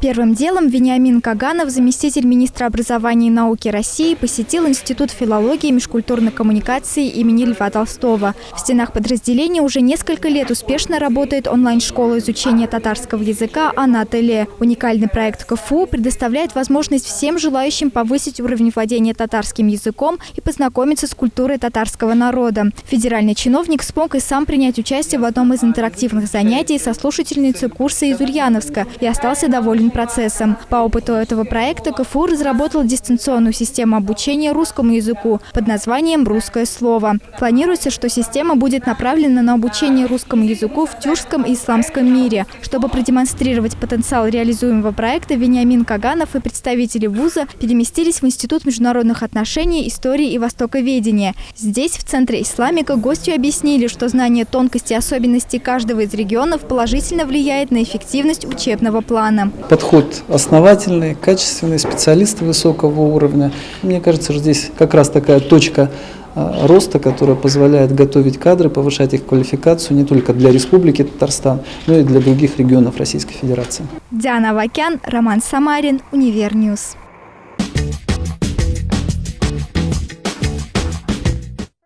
Первым делом Вениамин Каганов, заместитель министра образования и науки России, посетил Институт филологии и межкультурной коммуникации имени Льва Толстого. В стенах подразделения уже несколько лет успешно работает онлайн-школа изучения татарского языка «Анателе». Уникальный проект КФУ предоставляет возможность всем желающим повысить уровень владения татарским языком и познакомиться с культурой татарского народа. Федеральный чиновник смог и сам принять участие в одном из интерактивных занятий со слушательницей курса из Ульяновска и остался доволен этим процессом. По опыту этого проекта КФУ разработал дистанционную систему обучения русскому языку под названием «Русское слово». Планируется, что система будет направлена на обучение русскому языку в тюркском и исламском мире. Чтобы продемонстрировать потенциал реализуемого проекта, Вениамин Каганов и представители вуза переместились в Институт международных отношений, истории и востоковедения. Здесь, в Центре Исламика, гостю объяснили, что знание тонкостей и особенностей каждого из регионов положительно влияет на эффективность учебного плана подход основательный, качественный, специалисты высокого уровня. Мне кажется, что здесь как раз такая точка а, роста, которая позволяет готовить кадры, повышать их квалификацию не только для Республики Татарстан, но и для других регионов Российской Федерации. Диана Вакян, Роман Самарин, Univer News.